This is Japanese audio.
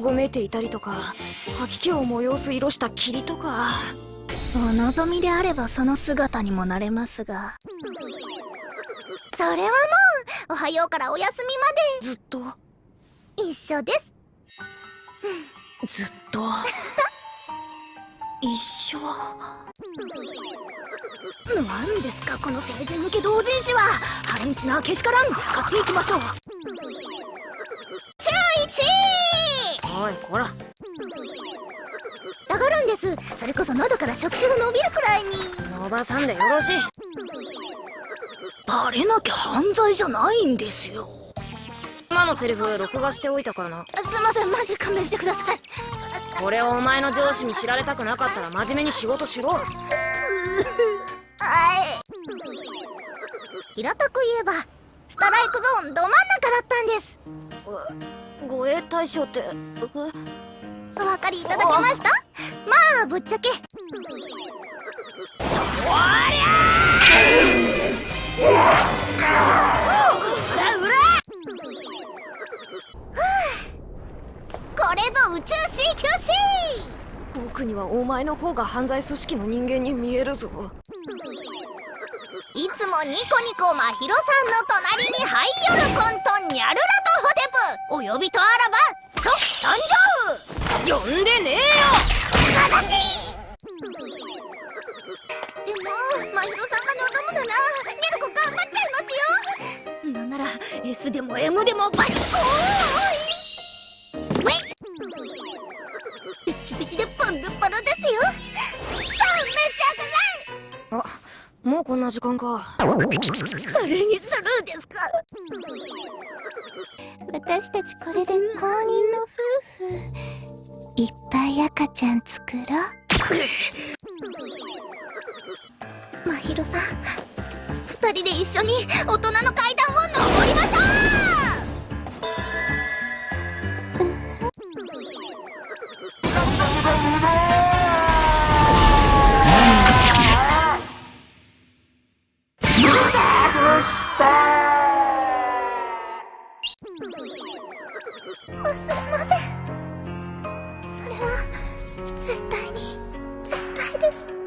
ごめいていたりとか吐き気を催す色した霧とか。お望みであればその姿にもなれますが。それはもうおはようからお休みまで。ずっと？一緒です。ずっと？一緒？何ですかこの成人向け同人誌は。ハインチなけしからん。買っていきましょういこら上がるんです。それこそ喉から触手が伸びるくらいに。伸ばさんでよろしい。バレなきゃ犯罪じゃないんですよ。今のセリフ録画しておいたからな。すいませんマジ勘弁してください。これをお前の上司に知られたくなかったら真面目に仕事しろ。はい。平たく言えばストライクゾーンど真ん中だったんです護衛対象ってお分かりいただけました？まあぶっちゃけ。おりゃこれぞ宇宙 CQC 僕にはお前の方が犯罪組織の人間に見えるぞ。いつもニコニコまひろさんの隣にハイヨルコントニャルラトホテプお呼びとあらば即誕生。呼んでねえよ。悲しい。でもまひろさんが望むならニャルコ頑張っちゃいますよ。なんなら S でも M でもバッコーもうこんな時間か。それにスルーですか？私たちこれで公認の夫婦。いっぱい赤ちゃん作ろう。まひろさん二人で一緒に大人の階段を登りましょうは絶対に絶対です。